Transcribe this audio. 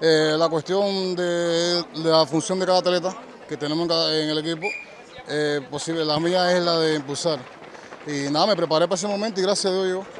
Eh, la cuestión de, la función de cada atleta que tenemos en, el equipo, eh, posible, la mía es la de impulsar. Y nada, me preparé para ese momento y gracias a Dios yo.